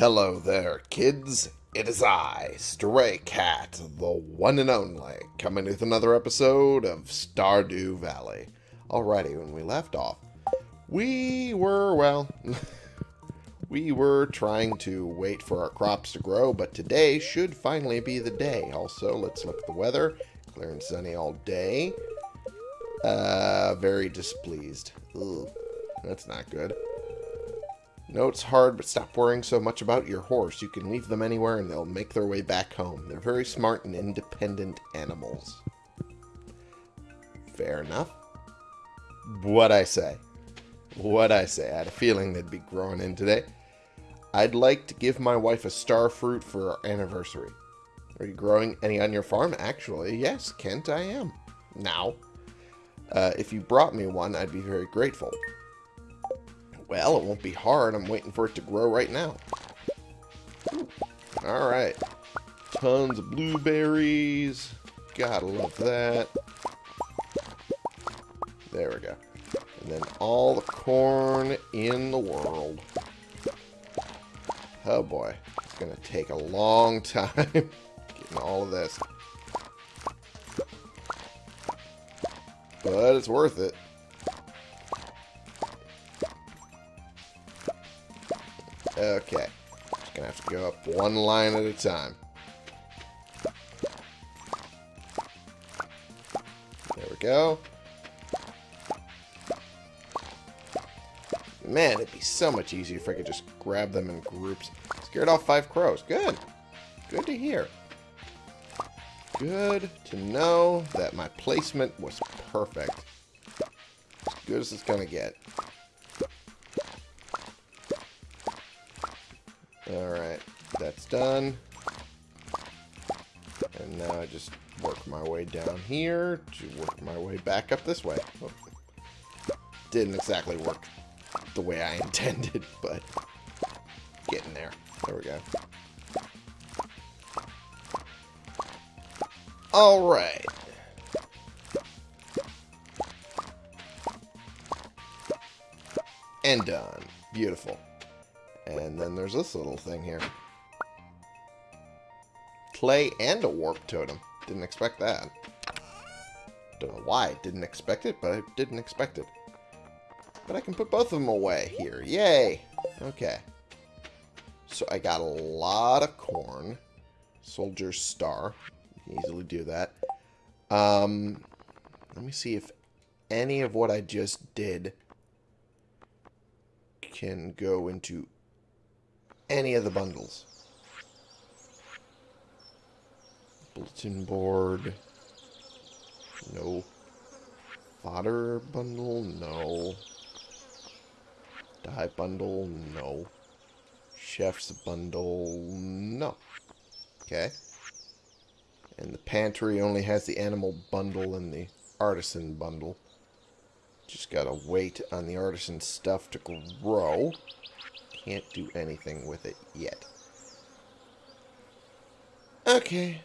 Hello there, kids. It is I, Stray Cat, the one and only, coming with another episode of Stardew Valley. Alrighty, when we left off, we were, well, we were trying to wait for our crops to grow, but today should finally be the day. Also, let's look at the weather. Clear and sunny all day. Uh, very displeased. Ugh, that's not good. No, it's hard, but stop worrying so much about your horse. You can leave them anywhere and they'll make their way back home. They're very smart and independent animals. Fair enough. What I say. What I say. I had a feeling they'd be growing in today. I'd like to give my wife a star fruit for our anniversary. Are you growing any on your farm? Actually, yes, Kent, I am. Now. Uh, if you brought me one, I'd be very grateful. Well, it won't be hard. I'm waiting for it to grow right now. Alright. Tons of blueberries. Gotta love that. There we go. And then all the corn in the world. Oh boy. It's to take a long time getting all of this. But it's worth it. Okay. Just gonna have to go up one line at a time. There we go. Man, it'd be so much easier if I could just grab them in groups. Scared off five crows. Good. Good to hear. Good to know that my placement was perfect. As good as it's gonna get. Alright, that's done. And now I just work my way down here to work my way back up this way. Oh. Didn't exactly work the way I intended, but getting there. There we go. Alright. And done. Beautiful. And then there's this little thing here. Clay and a warp totem. Didn't expect that. Don't know why I didn't expect it, but I didn't expect it. But I can put both of them away here. Yay! Okay. So I got a lot of corn. Soldier Star. Easily do that. Um, let me see if any of what I just did can go into any of the bundles. Bulletin board. No. Fodder bundle? No. Dye bundle? No. Chef's bundle? No. Okay. And the pantry only has the animal bundle and the artisan bundle. Just gotta wait on the artisan stuff to grow can't do anything with it yet. Okay.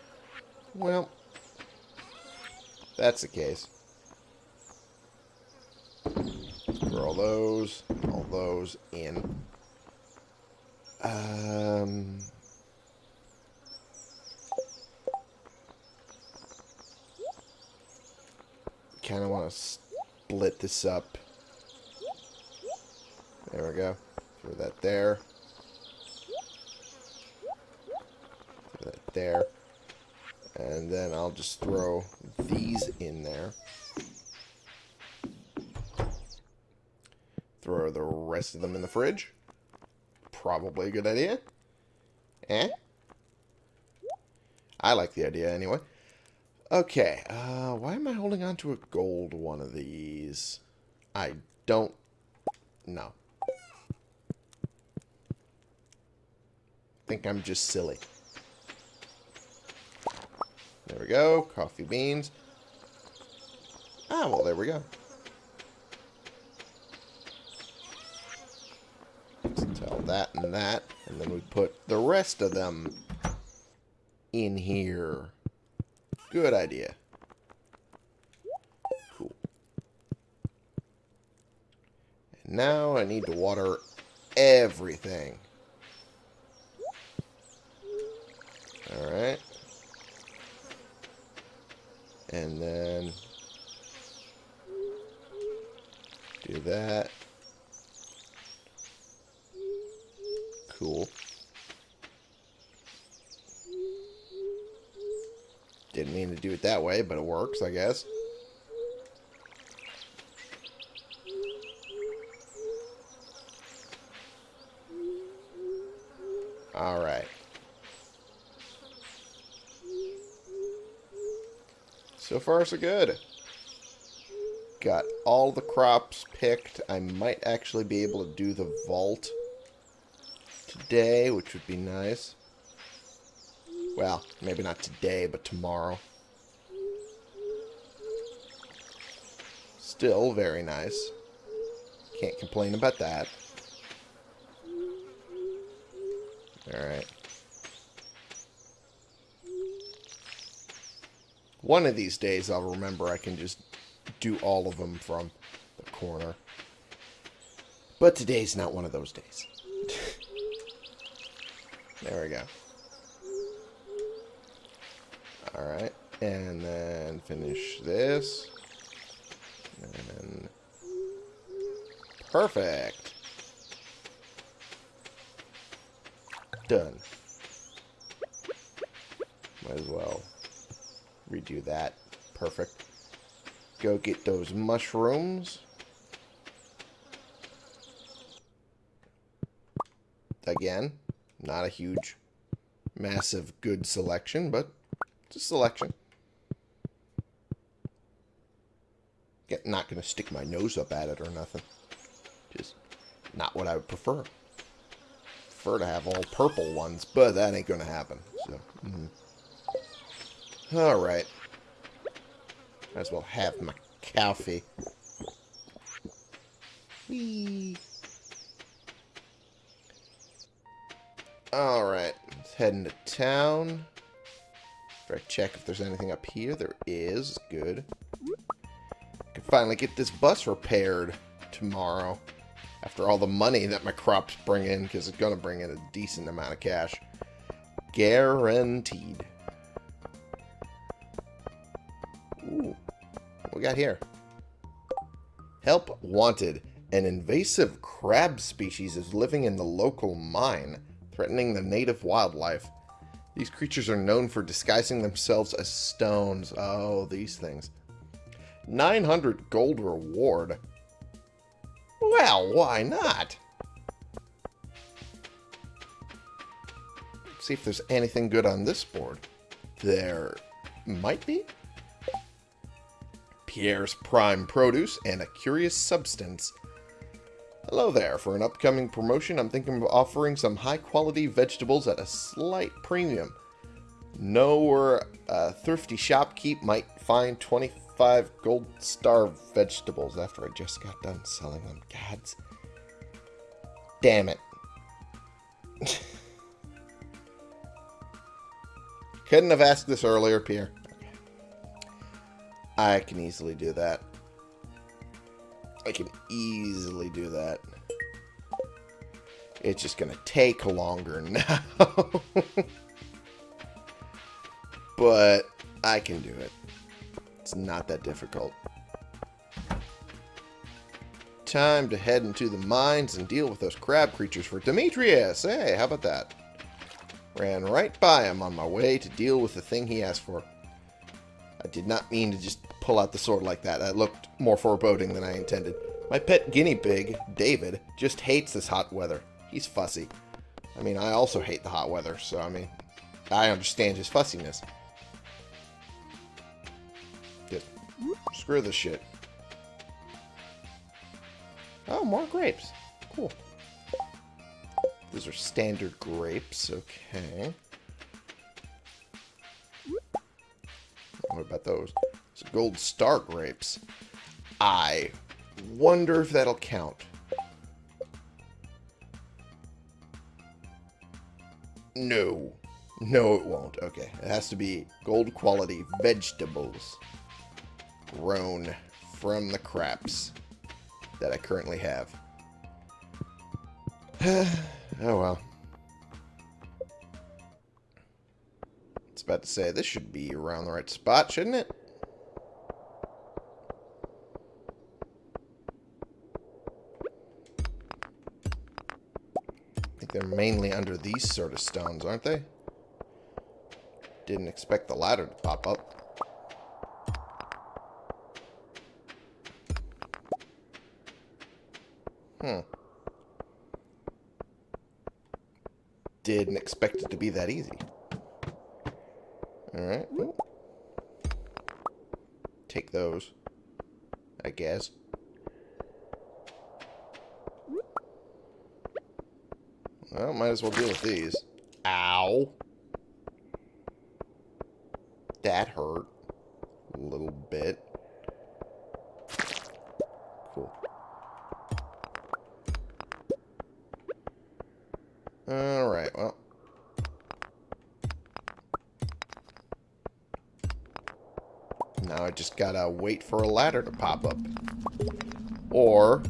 Well, that's the case. Throw all those, all those in. Um... Kind of want to split this up. There we go. Throw that there. Throw that there. And then I'll just throw these in there. Throw the rest of them in the fridge. Probably a good idea. Eh? I like the idea anyway. Okay, uh, why am I holding on to a gold one of these? I don't know. Think I'm just silly. There we go. Coffee beans. Ah, well, there we go. Let's tell that and that. And then we put the rest of them in here. Good idea. Cool. And now I need to water everything. Alright. And then do that. Cool. Didn't mean to do it that way, but it works, I guess. Far, so good. Got all the crops picked. I might actually be able to do the vault today, which would be nice. Well, maybe not today, but tomorrow. Still very nice. Can't complain about that. Alright. One of these days I'll remember I can just do all of them from the corner. But today's not one of those days. there we go. Alright. And then finish this. And. Perfect. Done. Redo that. Perfect. Go get those mushrooms. Again, not a huge, massive, good selection, but it's a selection. Get, not going to stick my nose up at it or nothing. Just not what I would prefer. Prefer to have all purple ones, but that ain't going to happen. So, mm. All right. Might as well have my coffee. Whee. Alright, let's head into town. Better check if there's anything up here. There is. Good. Can finally get this bus repaired tomorrow. After all the money that my crops bring in, because it's going to bring in a decent amount of cash. Guaranteed. We got here? Help wanted. An invasive crab species is living in the local mine, threatening the native wildlife. These creatures are known for disguising themselves as stones. Oh, these things. 900 gold reward. Well, why not? see if there's anything good on this board. There might be. Pierre's Prime Produce and a Curious Substance. Hello there. For an upcoming promotion, I'm thinking of offering some high-quality vegetables at a slight premium. Know where a thrifty shopkeep might find 25 gold star vegetables after I just got done selling them. Gads. Damn it. Couldn't have asked this earlier, Pierre. I can easily do that. I can easily do that. It's just going to take longer now. but I can do it. It's not that difficult. Time to head into the mines and deal with those crab creatures for Demetrius. Hey, how about that? Ran right by him on my way to deal with the thing he asked for. I did not mean to just pull out the sword like that. That looked more foreboding than I intended. My pet guinea pig, David, just hates this hot weather. He's fussy. I mean, I also hate the hot weather, so I mean, I understand his fussiness. Just screw this shit. Oh, more grapes. Cool. Those are standard grapes, okay. What about those? Gold star grapes. I wonder if that'll count. No. No, it won't. Okay. It has to be gold quality vegetables grown from the craps that I currently have. oh well. It's about to say this should be around the right spot, shouldn't it? They're mainly under these sort of stones, aren't they? Didn't expect the ladder to pop up. Hmm. Didn't expect it to be that easy. Alright. Take those. I guess. Well, might as well deal with these. Ow. That hurt. A little bit. Cool. Alright, well. Now I just gotta wait for a ladder to pop up. Or...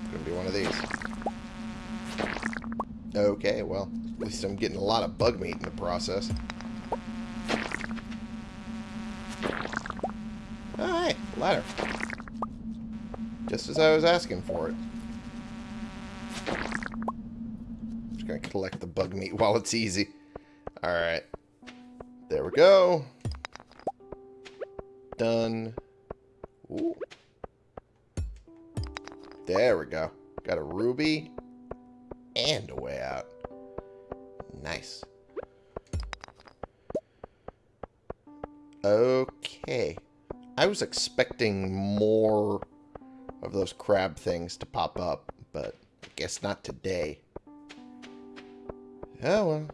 It's gonna be one of these. Okay, well, at least I'm getting a lot of bug meat in the process. Alright, ladder. Just as I was asking for it. Just gonna collect the bug meat while it's easy. Okay. I was expecting more of those crab things to pop up, but I guess not today. Oh well.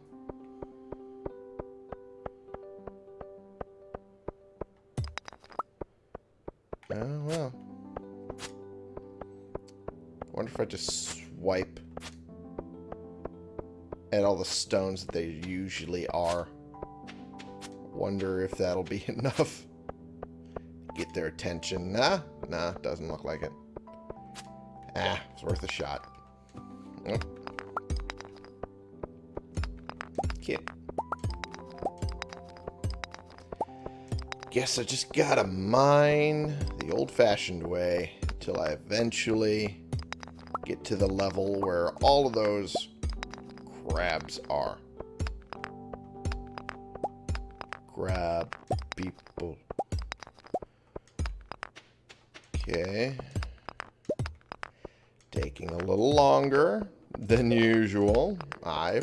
Oh well. wonder if I just swipe at all the stones that they usually are. Wonder if that'll be enough. Get their attention. Nah, nah, doesn't look like it. Ah, it's worth a shot. Kid. Guess I just gotta mine the old-fashioned way until I eventually get to the level where all of those crabs are.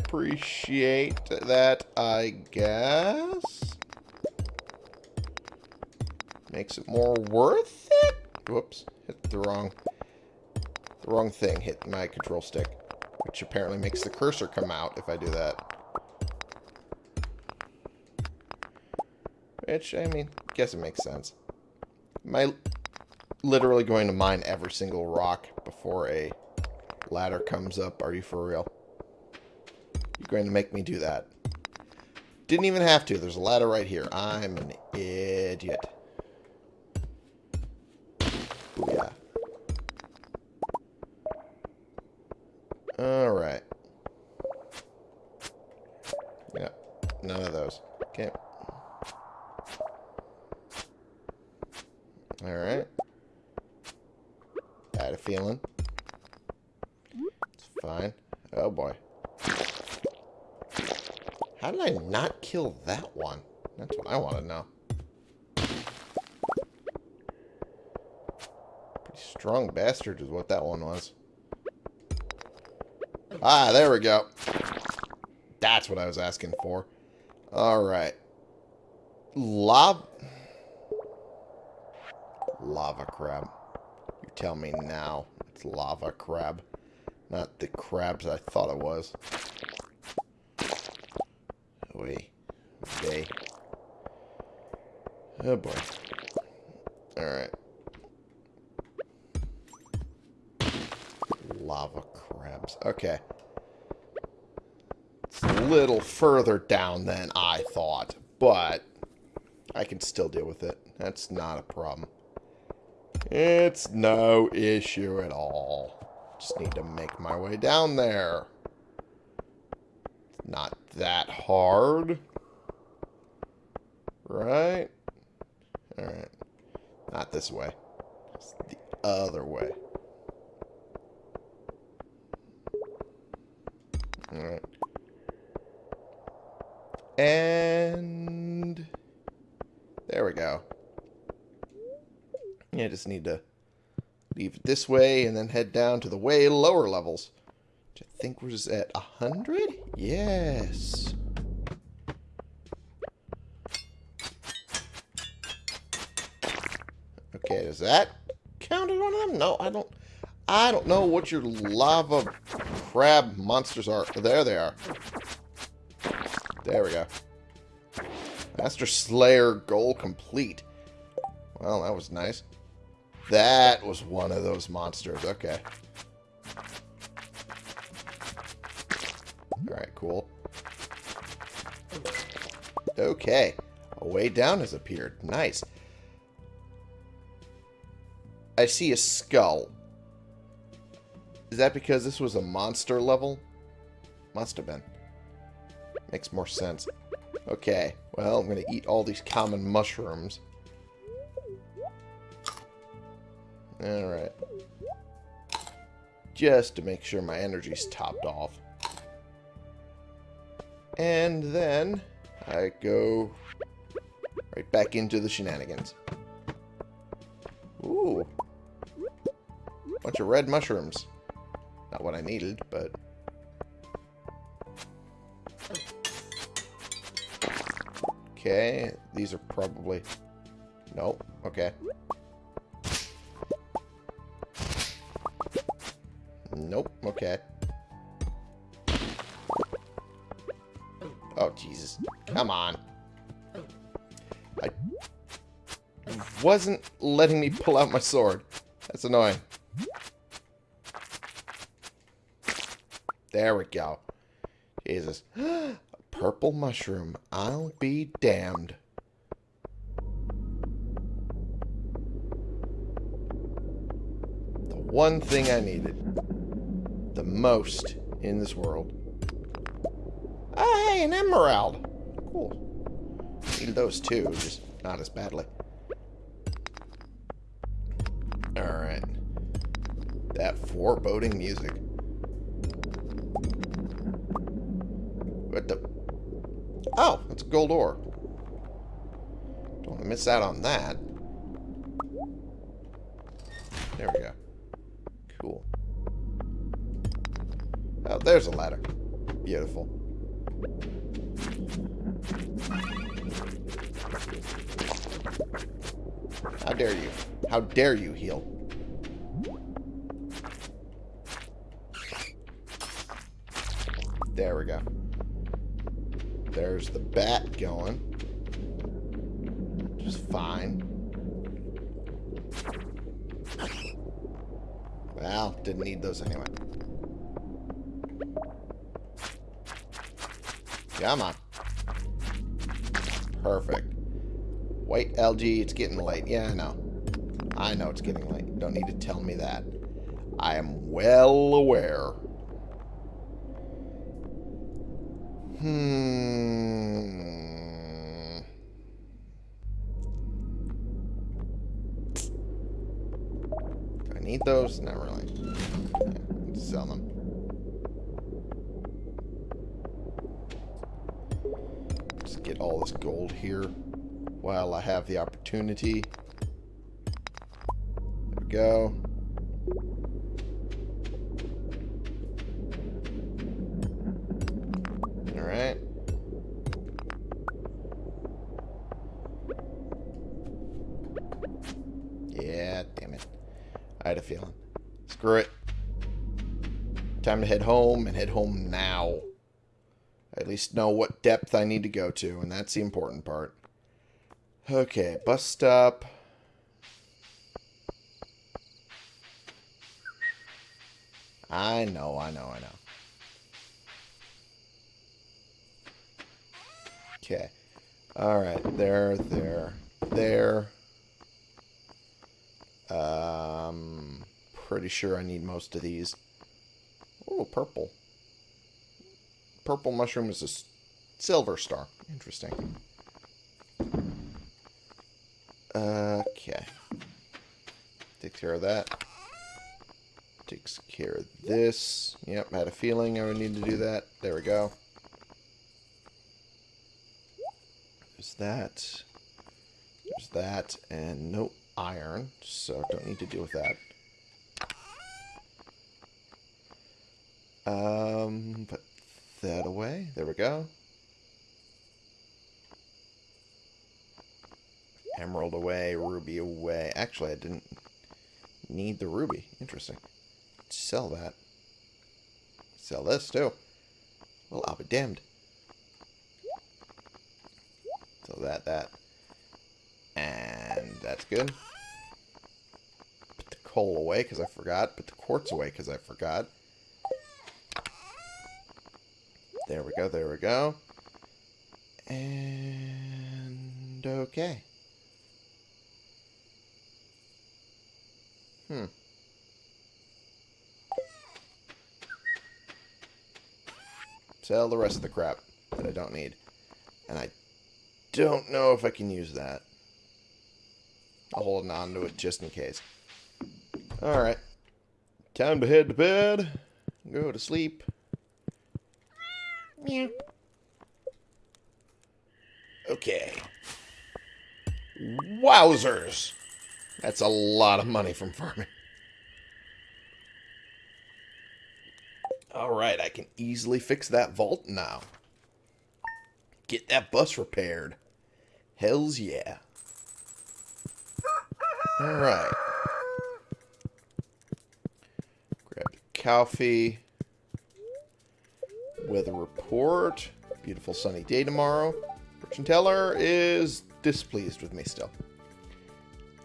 Appreciate that, I guess. Makes it more worth it? Whoops. Hit the wrong... The wrong thing hit my control stick. Which apparently makes the cursor come out if I do that. Which, I mean, guess it makes sense. Am I literally going to mine every single rock before a ladder comes up? Are you for real? You're going to make me do that. Didn't even have to. There's a ladder right here. I'm an idiot. I want to know. Pretty strong bastard is what that one was. Ah, there we go. That's what I was asking for. Alright. Lava... Lava crab. You tell me now. It's lava crab. Not the crabs I thought it was. Wait. Okay. Oh boy. Alright. Lava crabs. Okay. It's a little further down than I thought, but I can still deal with it. That's not a problem. It's no issue at all. Just need to make my way down there. Not that hard. Right? this way. It's the other way. Alright. And... There we go. I just need to leave it this way and then head down to the way lower levels. Which I think was at 100? Yes. That count as one of them? No, I don't... I don't know what your lava crab monsters are. There they are. There we go. Master Slayer goal complete. Well, that was nice. That was one of those monsters. Okay. Alright, cool. Okay. A way down has appeared. Nice. I see a skull. Is that because this was a monster level? Must have been. Makes more sense. Okay, well, I'm going to eat all these common mushrooms. Alright. Just to make sure my energy's topped off. And then I go right back into the shenanigans. Ooh. Bunch of red mushrooms. Not what I needed, but... Okay, these are probably... Nope, okay. Nope, okay. Oh, Jesus. Come on. I wasn't letting me pull out my sword. That's annoying. There we go. Jesus. Purple mushroom. I'll be damned. The one thing I needed. The most in this world. Oh, hey, an emerald. Cool. Needed those too, just not as badly. Alright. That foreboding music. What the... Oh, it's a gold ore. Don't want to miss out on that. There we go. Cool. Oh, there's a ladder. Beautiful. How dare you? How dare you heal? There we go. There's the bat going. Just fine. Well, didn't need those anyway. Come on. Perfect. White LG, it's getting late. Yeah, I know. I know it's getting late. Don't need to tell me that. I am well aware. Hmm. Do I need those? Not really. Sell them. Just get all this gold here while I have the opportunity. There we go. Head home, and head home now. at least know what depth I need to go to, and that's the important part. Okay, bus stop. I know, I know, I know. Okay. Alright, there, there, there. Um, pretty sure I need most of these. Oh, purple. Purple mushroom is a silver star. Interesting. Okay. Take care of that. Takes care of this. Yep, had a feeling I would need to do that. There we go. There's that. There's that. And no iron, so don't need to deal with that. Um, put that away. There we go. Emerald away, ruby away. Actually, I didn't need the ruby. Interesting. Sell that. Sell this, too. Well, I'll be damned. So that, that. And that's good. Put the coal away because I forgot. Put the quartz away because I forgot. There we go, there we go. And okay. Hmm. Sell the rest of the crap that I don't need. And I don't know if I can use that. I'll hold on to it just in case. Alright. Time to head to bed. Go to sleep. Meow. Okay. Wowzers! That's a lot of money from farming. Alright, I can easily fix that vault now. Get that bus repaired. Hells yeah. Alright. Grab the coffee. Weather report. Beautiful sunny day tomorrow. Fortune teller is displeased with me still.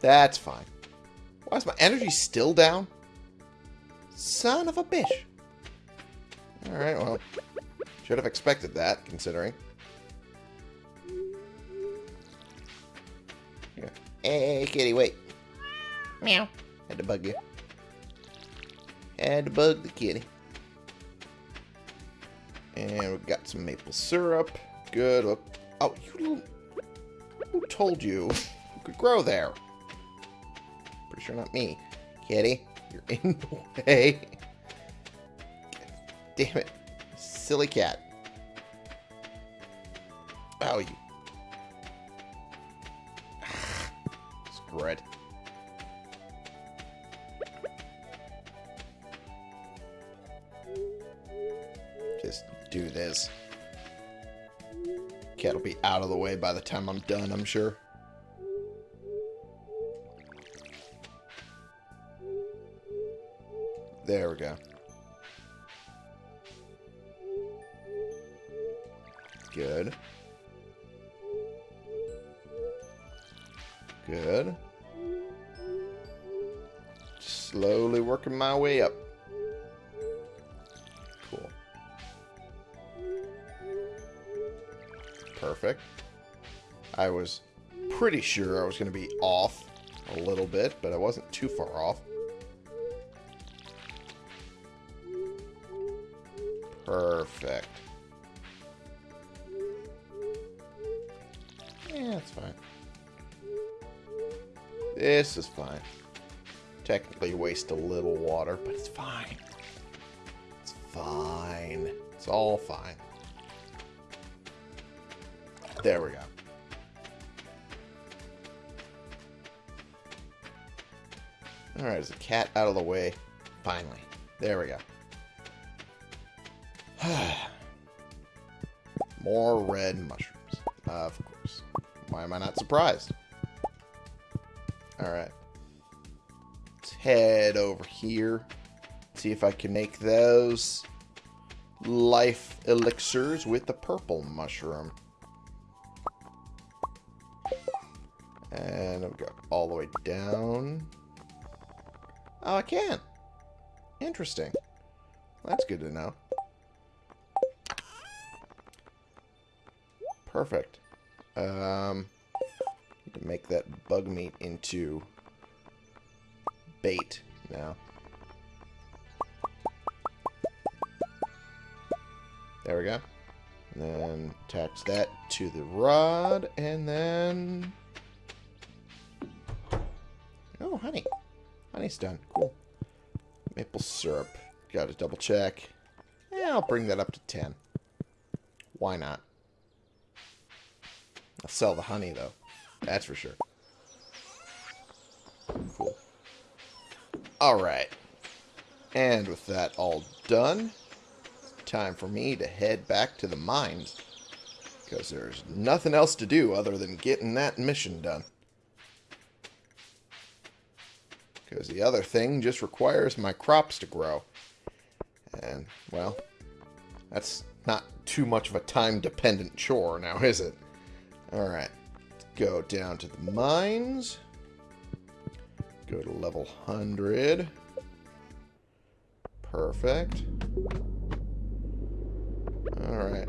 That's fine. Why is my energy still down? Son of a bitch. Alright, well. Should have expected that, considering. Yeah. Hey, kitty, wait. Meow. Had to bug you. Had to bug the kitty. And we've got some maple syrup. Good. Oh, oh you little... Who told you you could grow there? Pretty sure not me. Kitty, you're in the way. Damn it. Silly cat. Oh, you... by the time I'm done, I'm sure. There we go. Was going to be off a little bit, but I wasn't too far off. Perfect. Yeah, that's fine. This is fine. Technically waste a little water, but it's fine. It's fine. It's all fine. There we go. Alright, is the cat out of the way? Finally. There we go. More red mushrooms. of course. Why am I not surprised? Alright. Let's head over here. See if I can make those life elixirs with the purple mushroom. And I'll go all the way down. Oh, I can't. Interesting. That's good to know. Perfect. Um, to make that bug meat into bait now. There we go. And then attach that to the rod, and then... Oh, honey. Honey's done. Cool. Maple syrup. Got to double check. Yeah, I'll bring that up to 10. Why not? I'll sell the honey, though. That's for sure. Cool. Alright. And with that all done, time for me to head back to the mines. Because there's nothing else to do other than getting that mission done. Because the other thing just requires my crops to grow. And, well, that's not too much of a time-dependent chore now, is it? Alright. Go down to the mines. Go to level 100. Perfect. Alright.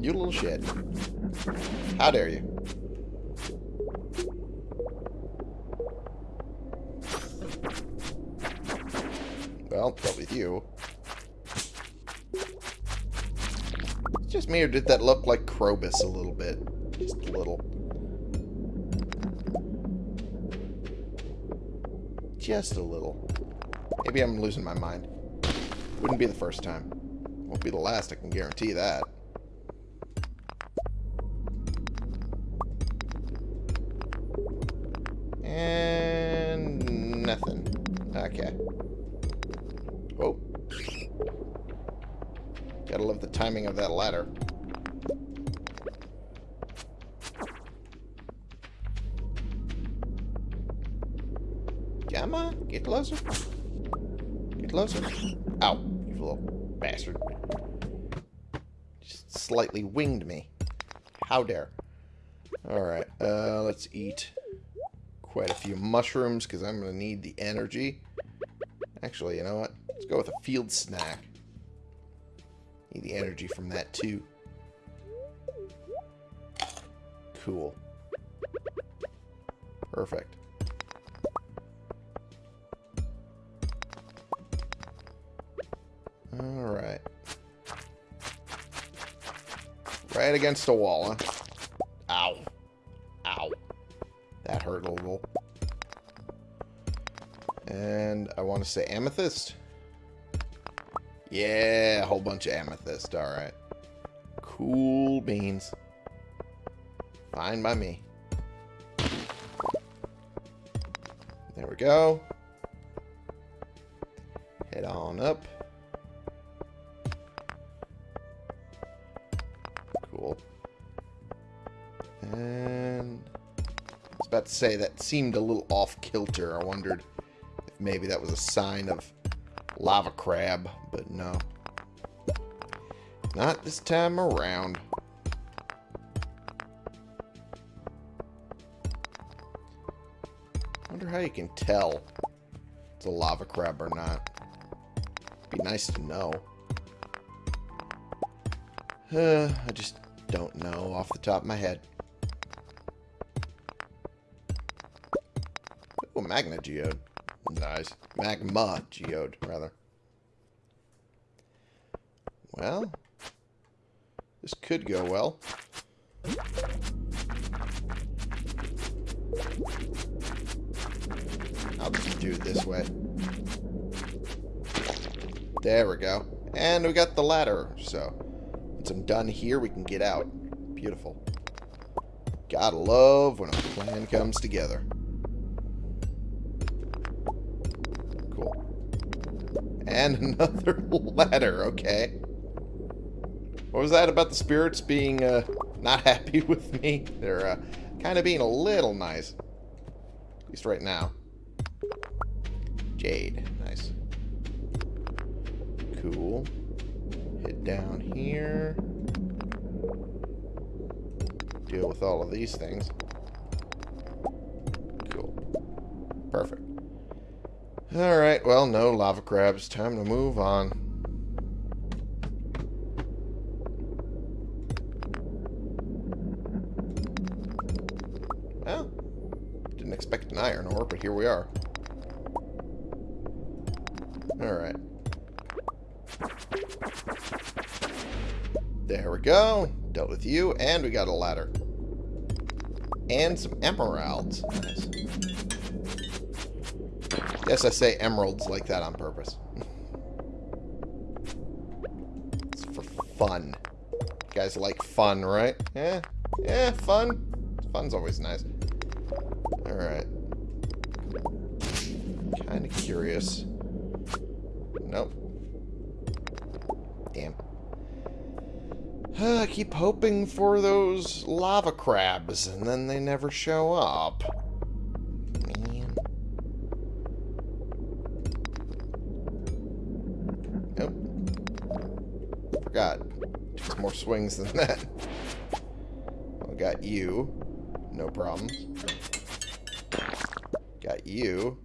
You little shit. How dare you? Well, probably you. It's just me, or did that look like Krobus a little bit? Just a little. Just a little. Maybe I'm losing my mind. Wouldn't be the first time. Won't be the last, I can guarantee that. Timing of that ladder. On, get closer. Get closer. Ow, you little bastard. Just slightly winged me. How dare. Alright, uh, let's eat quite a few mushrooms because I'm going to need the energy. Actually, you know what? Let's go with a field snack. Need the energy from that too. Cool. Perfect. Alright. Right against the wall, huh? Ow. Ow. That hurt a little. And I want to say amethyst. Yeah, a whole bunch of amethyst. Alright. Cool beans. Fine by me. There we go. Head on up. Cool. And I was about to say that seemed a little off kilter. I wondered if maybe that was a sign of lava crab, but no. Not this time around. wonder how you can tell it's a lava crab or not. Be nice to know. Uh, I just don't know off the top of my head. Oh, magna geode. Nice. Magma geode, rather. Well, this could go well. I'll just do it this way. There we go. And we got the ladder, so once I'm done here, we can get out. Beautiful. Gotta love when a plan comes together. And another ladder, okay. What was that about the spirits being uh, not happy with me? They're uh, kind of being a little nice. At least right now. Jade. Nice. Cool. Head down here. Deal with all of these things. Cool. Perfect. Alright, well, no lava crabs. Time to move on. Well, didn't expect an iron ore, but here we are. Alright. There we go. Dealt with you, and we got a ladder. And some emeralds. Nice. Yes, I say emeralds like that on purpose. it's for fun. You guys like fun, right? Yeah? Yeah, fun. Fun's always nice. Alright. Kind of curious. Nope. Damn. I keep hoping for those lava crabs, and then they never show up. Man. Nope. Forgot. Just more swings than that. I got you. No problems. Got you.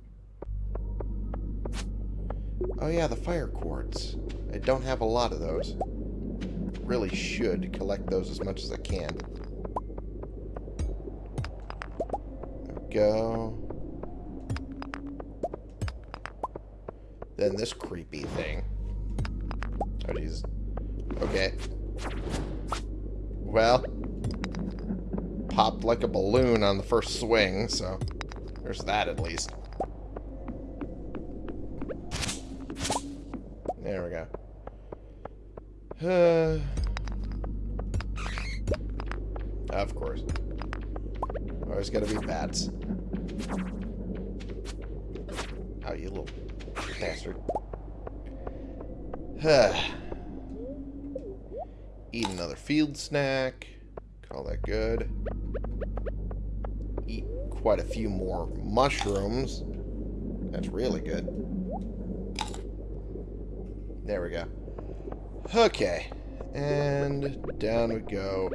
Oh yeah, the fire quartz. I don't have a lot of those. Really should collect those as much as I can. There we go. Then this creepy thing. Oh, geez. Okay. Well, popped like a balloon on the first swing, so there's that at least. There we go. Uh, of course. Always gotta be bats. Oh, you little bastard. Eat another field snack. Call that good. Eat quite a few more mushrooms. That's really good. There we go. Okay. And down we go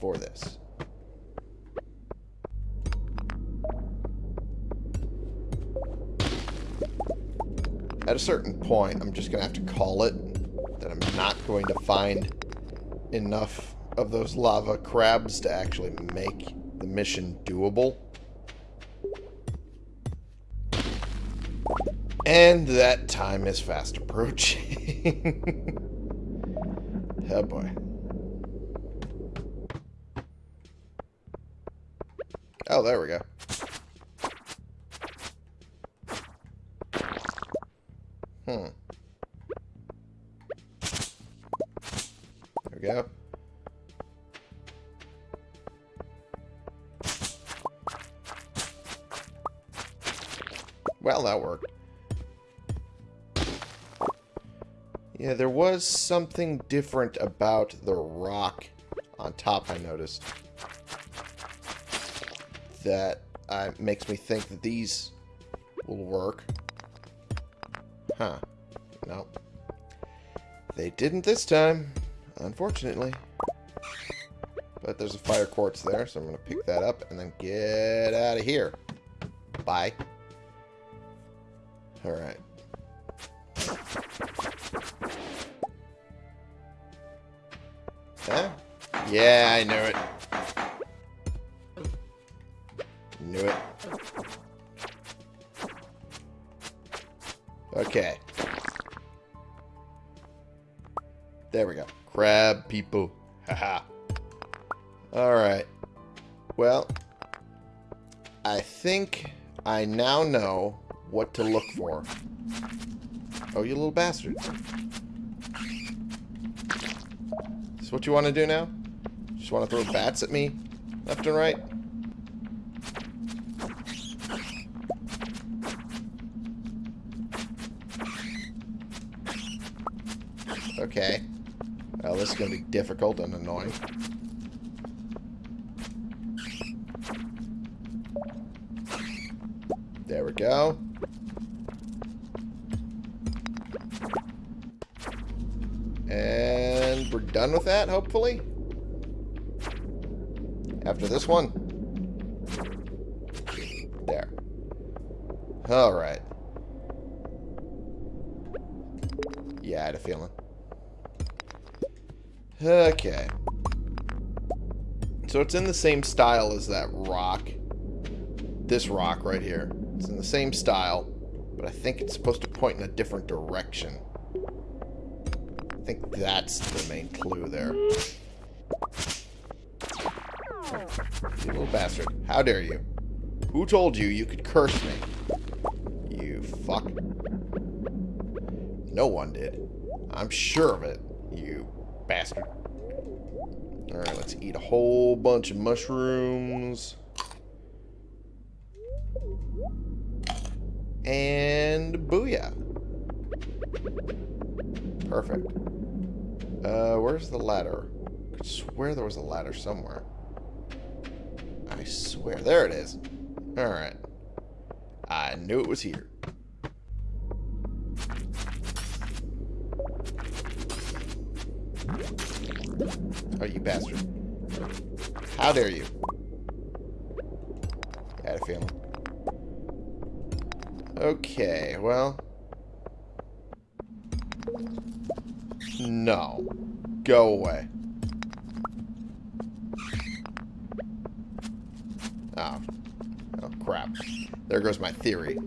for this. At a certain point, I'm just going to have to call it that I'm not going to find enough of those lava crabs to actually make the mission doable. And that time is fast approaching. oh boy. Oh, there we go. Hmm. There was something different about the rock on top, I noticed. That uh, makes me think that these will work. Huh. No. They didn't this time, unfortunately. But there's a fire quartz there, so I'm going to pick that up and then get out of here. Bye. Alright. Yeah, I knew it. Knew it. Okay. There we go. Crab people. Haha. Alright. Well, I think I now know what to look for. Oh, you little bastard. Is what you want to do now? Just want to throw bats at me? Left and right? Okay. Well, this is going to be difficult and annoying. There we go. And we're done with that, hopefully. After this one. There. Alright. Yeah, I had a feeling. Okay. So it's in the same style as that rock. This rock right here. It's in the same style, but I think it's supposed to point in a different direction. I think that's the main clue there. You little bastard. How dare you? Who told you you could curse me? You fuck? No one did. I'm sure of it, you bastard. Alright, let's eat a whole bunch of mushrooms. And booyah. Perfect. Uh, where's the ladder? I swear there was a ladder somewhere. I swear. There it is. Alright. I knew it was here. Oh, you bastard. How dare you? I had a feeling. Okay, well... No. Go away. Oh. Oh, crap. There goes my theory.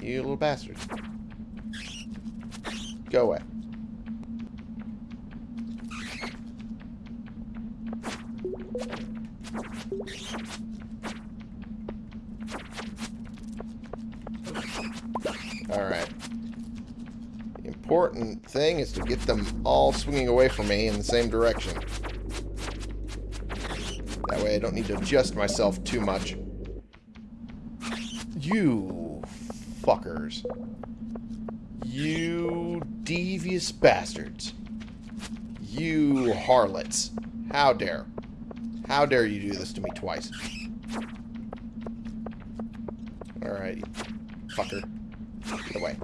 You little bastard. Go away. Alright. The important thing is to get them all swinging away from me in the same direction. Way I don't need to adjust myself too much. You fuckers. You devious bastards. You harlots. How dare. How dare you do this to me twice. Alright, fucker. Get away.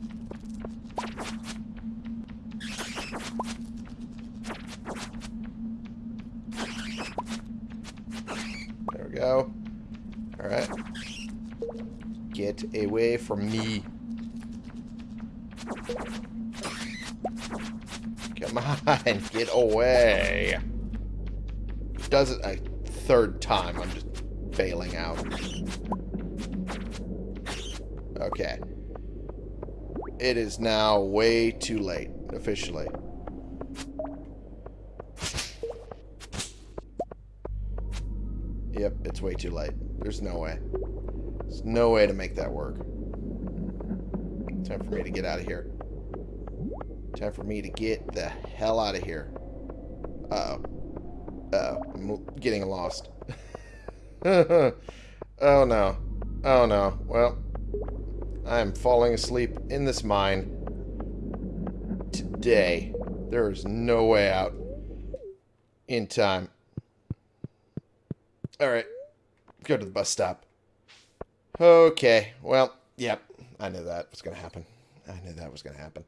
There we go. Alright. Get away from me. Come on, get away. Does it a third time. I'm just bailing out. Okay. It is now way too late, officially. Yep, it's way too late. There's no way. There's no way to make that work. Time for me to get out of here. Time for me to get the hell out of here. Uh-oh. Uh-oh. I'm getting lost. oh, no. Oh, no. Well, I am falling asleep in this mine today. There is no way out in time. Alright. Go to the bus stop. Okay. Well, yep. I knew that was going to happen. I knew that was going to happen.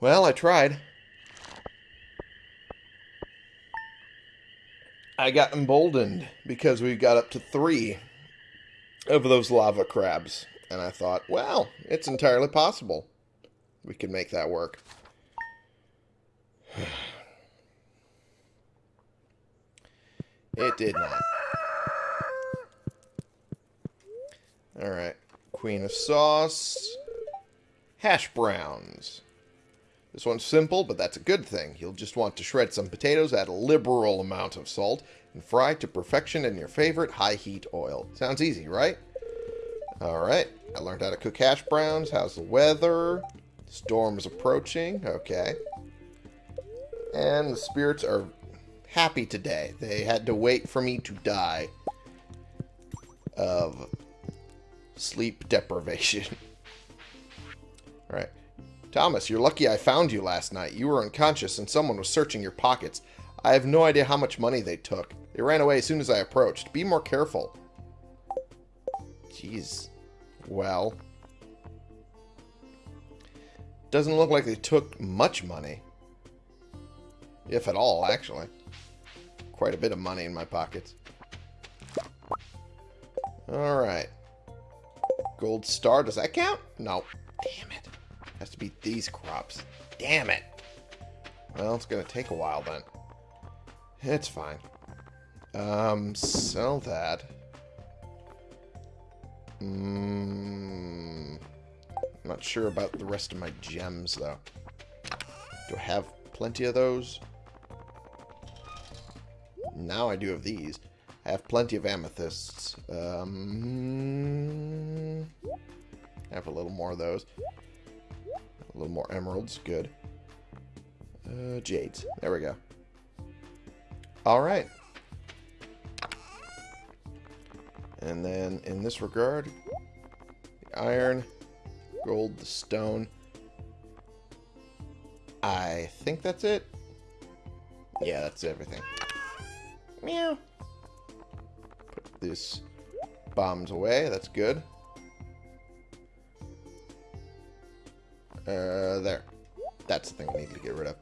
Well, I tried. I got emboldened because we got up to three of those lava crabs. And I thought, well, it's entirely possible. We can make that work. it did not. Alright. Queen of sauce. Hash browns. This one's simple, but that's a good thing. You'll just want to shred some potatoes, add a liberal amount of salt, and fry to perfection in your favorite high-heat oil. Sounds easy, right? Alright, I learned how to cook hash browns. How's the weather? Storm's approaching. Okay. And the spirits are happy today. They had to wait for me to die of sleep deprivation. Alright. Thomas, you're lucky I found you last night. You were unconscious and someone was searching your pockets. I have no idea how much money they took. They ran away as soon as I approached. Be more careful. Jeez. Well. Doesn't look like they took much money. If at all, actually. Quite a bit of money in my pockets. Alright. Gold star, does that count? No. Damn it. Has to be these crops. Damn it. Well, it's to take a while then. It's fine. Um, sell that. Mm, I'm not sure about the rest of my gems, though. Do I have plenty of those? Now I do have these. I have plenty of amethysts. Um, I have a little more of those. A little more emeralds. Good. Uh, jades. There we go. Alright. And then in this regard, the iron, gold, the stone. I think that's it. Yeah, that's everything. Meow. This bombs away. That's good. Uh, there. That's the thing we need to get rid of.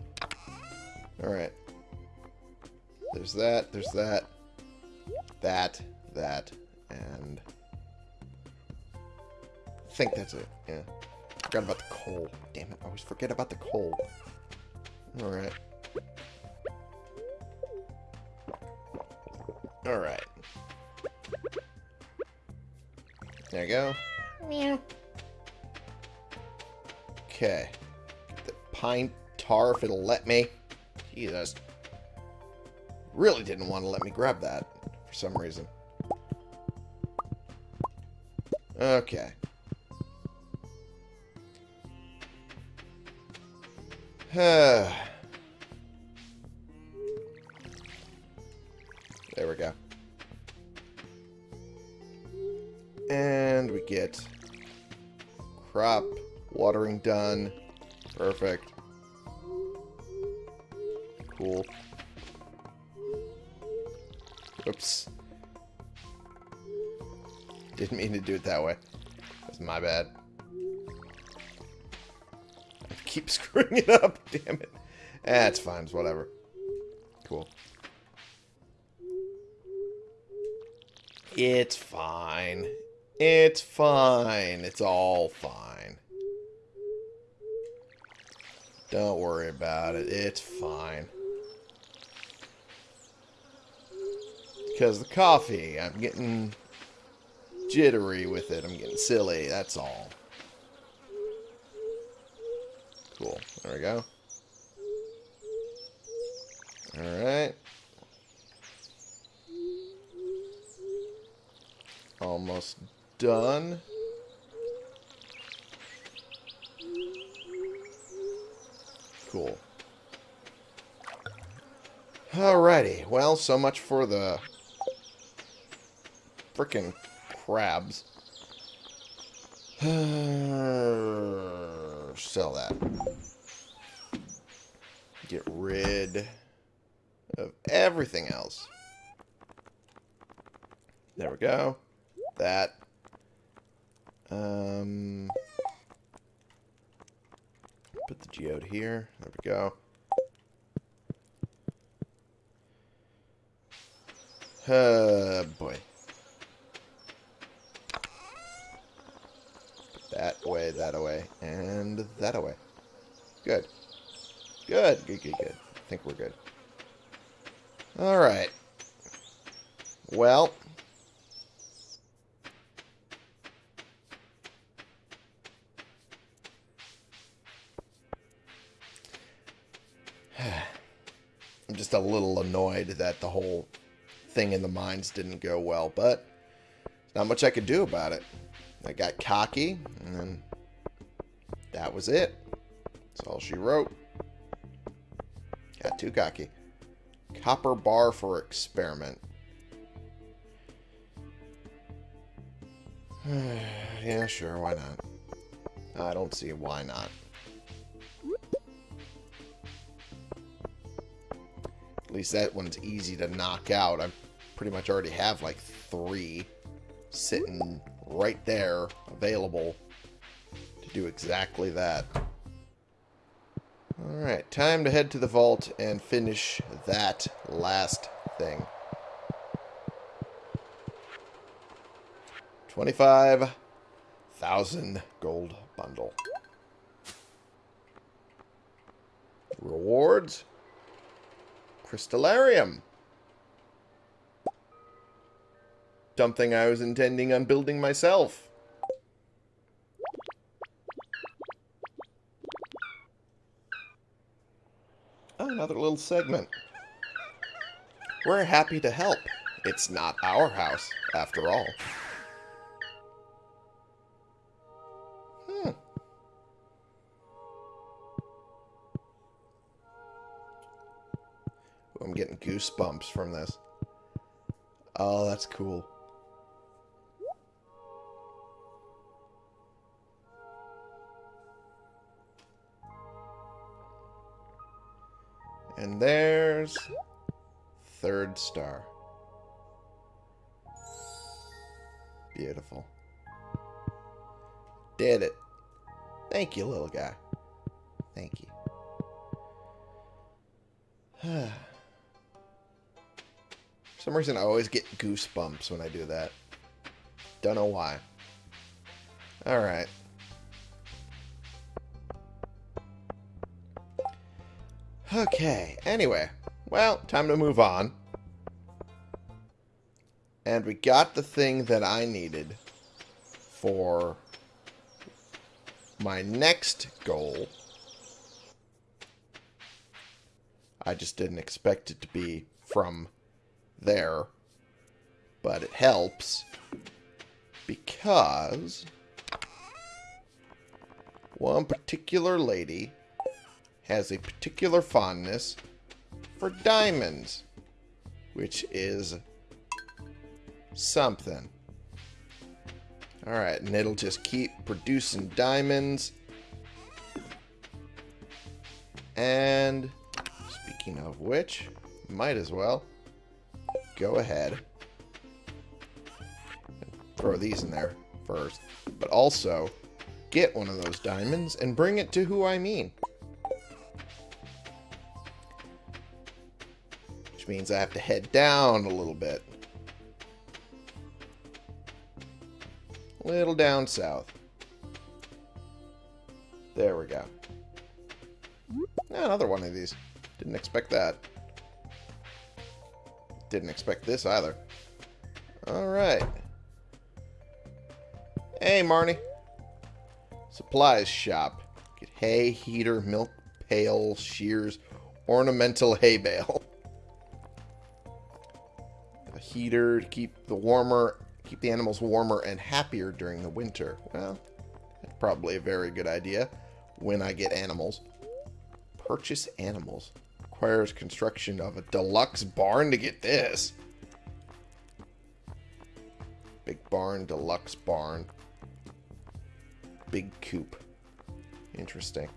Alright. There's that, there's that, that, that, and... I think that's it, yeah. Forgot about the coal. Damn it, I always forget about the coal. Alright. Alright. There you go. Meow. Okay. Get the pine tar if it'll let me. Jesus. Really didn't want to let me grab that for some reason. Okay. get crop watering done. Perfect. Cool. Oops. Didn't mean to do it that way. That's my bad. I keep screwing it up, damn it. That's eh, fine, it's whatever. Cool. It's fine. It's fine. It's all fine. Don't worry about it. It's fine. Because the coffee, I'm getting jittery with it. I'm getting silly, that's all. Cool. There we go. Alright. Almost done. Cool. Alrighty. Well, so much for the freaking crabs. Sell that. Get rid of everything else. There we go. That. Um, put the geode here. There we go. Uh, boy. That way, that away, and that away. Good. Good, good, good, good. I think we're good. Alright. Well. Just a little annoyed that the whole thing in the mines didn't go well, but not much I could do about it. I got cocky, and that was it. That's all she wrote. Got too cocky. Copper bar for experiment. yeah, sure, why not? I don't see why not. At least that one's easy to knock out. I pretty much already have like three sitting right there available to do exactly that. Alright, time to head to the vault and finish that last thing. 25,000 gold bundle. Rewards. Crystalarium. something I was intending on building myself. Oh, another little segment. We're happy to help It's not our house, after all. Goosebumps from this. Oh, that's cool. And there's third star. Beautiful. Did it. Thank you, little guy. Thank you. For some reason, I always get goosebumps when I do that. Don't know why. Alright. Okay, anyway. Well, time to move on. And we got the thing that I needed for my next goal. I just didn't expect it to be from there. But it helps because one particular lady has a particular fondness for diamonds, which is something. Alright, and it'll just keep producing diamonds. And speaking of which, might as well go ahead throw these in there first. But also, get one of those diamonds and bring it to who I mean. Which means I have to head down a little bit. A little down south. There we go. Another one of these. Didn't expect that. Didn't expect this either. Alright. Hey, Marnie. Supplies shop. Get hay, heater, milk pail, shears, ornamental hay bale. A heater to keep the warmer keep the animals warmer and happier during the winter. Well, that's probably a very good idea when I get animals. Purchase animals. Requires construction of a deluxe barn to get this. Big barn, deluxe barn. Big coop. Interesting.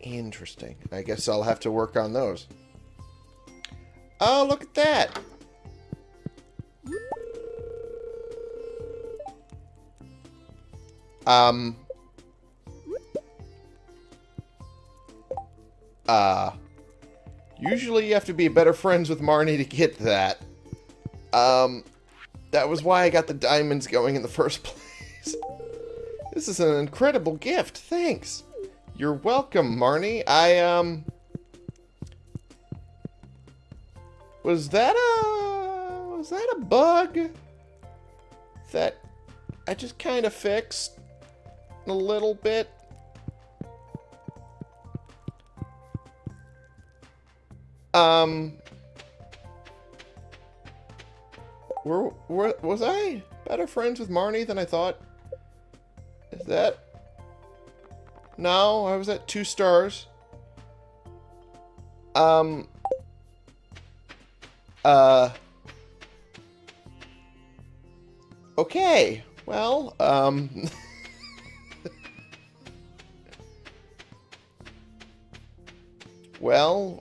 Interesting. I guess I'll have to work on those. Oh, look at that. Um. Uh. Usually you have to be better friends with Marnie to get that. Um. That was why I got the diamonds going in the first place. this is an incredible gift. Thanks. You're welcome, Marnie. I, um... Was that a... Was that a bug? That I just kind of fixed? a little bit. Um, were, were, was I better friends with Marnie than I thought? Is that... No, I was at two stars. Um... Uh... Okay, well, um... Well,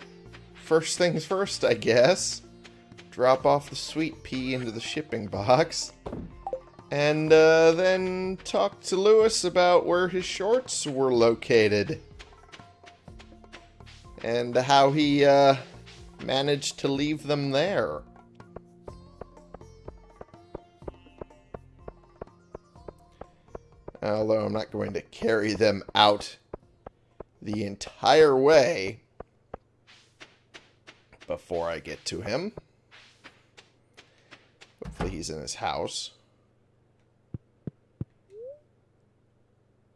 first things first, I guess. Drop off the sweet pea into the shipping box. And uh, then talk to Lewis about where his shorts were located. And how he uh, managed to leave them there. Although I'm not going to carry them out the entire way before I get to him. Hopefully he's in his house.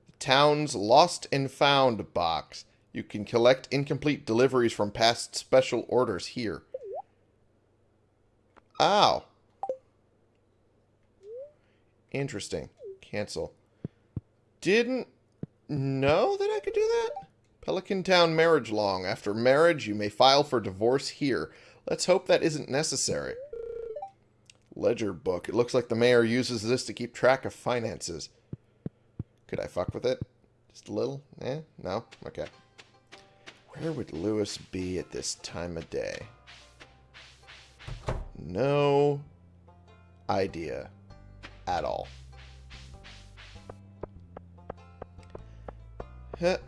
The town's lost and found box. You can collect incomplete deliveries from past special orders here. Ow. Interesting. Cancel. Didn't know that I could do that? Pelican Town marriage log. After marriage, you may file for divorce here. Let's hope that isn't necessary. Ledger book. It looks like the mayor uses this to keep track of finances. Could I fuck with it? Just a little? Eh? No? Okay. Where would Lewis be at this time of day? No idea at all.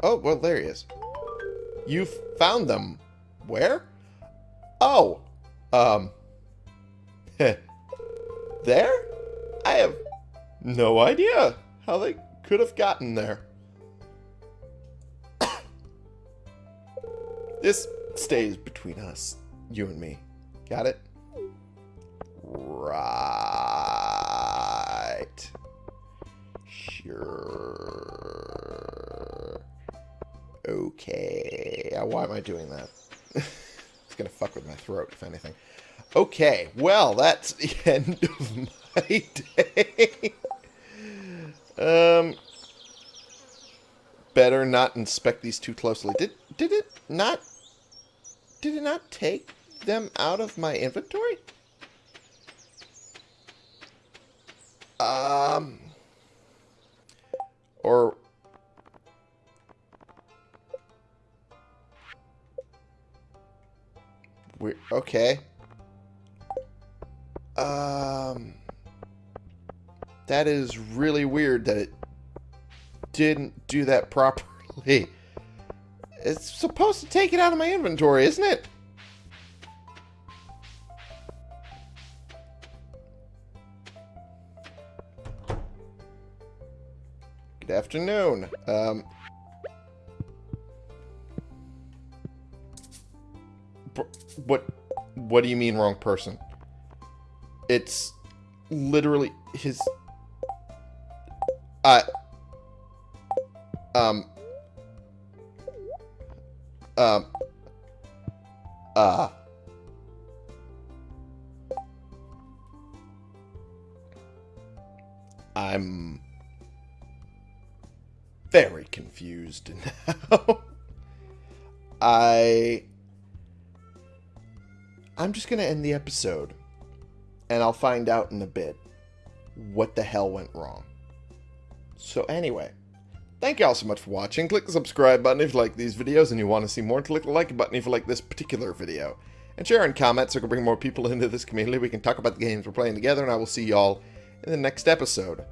Oh, well, there he is. You found them. Where? Oh. Um. there? I have no idea how they could have gotten there. this stays between us, you and me. Got it? Right. Okay. Uh, Why am I doing that? it's going to fuck with my throat, if anything. Okay. Well, that's the end of my day. um, better not inspect these too closely. Did did it not? Did it not take them out of my inventory? Um, we okay. Um, that is really weird that it didn't do that properly. It's supposed to take it out of my inventory, isn't it? Good afternoon. Um, what? What do you mean, wrong person? It's literally his. I. Um. Um. Uh. I'm very confused now. I I'm just going to end the episode and I'll find out in a bit what the hell went wrong. So anyway, thank you all so much for watching. Click the subscribe button if you like these videos and you want to see more. Click the like button if you like this particular video. And share and comment so we can bring more people into this community. We can talk about the games we're playing together and I will see y'all in the next episode.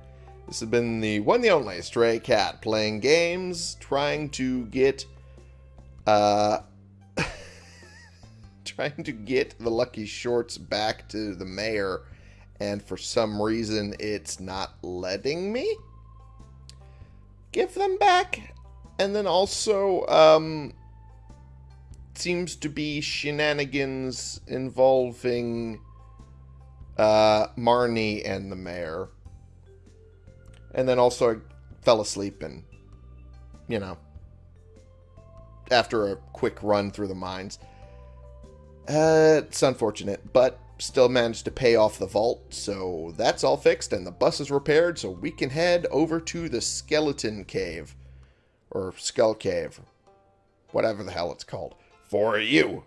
This has been the one the only Stray Cat playing games, trying to get, uh, trying to get the Lucky Shorts back to the mayor, and for some reason it's not letting me give them back. And then also, um, seems to be shenanigans involving, uh, Marnie and the mayor. And then also I fell asleep and, you know, after a quick run through the mines. Uh, it's unfortunate, but still managed to pay off the vault, so that's all fixed and the bus is repaired, so we can head over to the Skeleton Cave. Or Skull Cave. Whatever the hell it's called. For you.